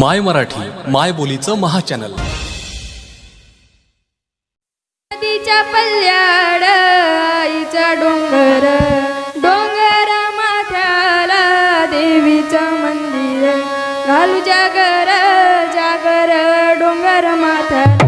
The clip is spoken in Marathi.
माय मराठी माय बोलीचं महाचॅनल. नदीच्या पल्ल्याड आईचा डोंगर डोंगर माथ्याला देवीचं मंदिर. घालू जागर जागर डोंगर माथ्याला.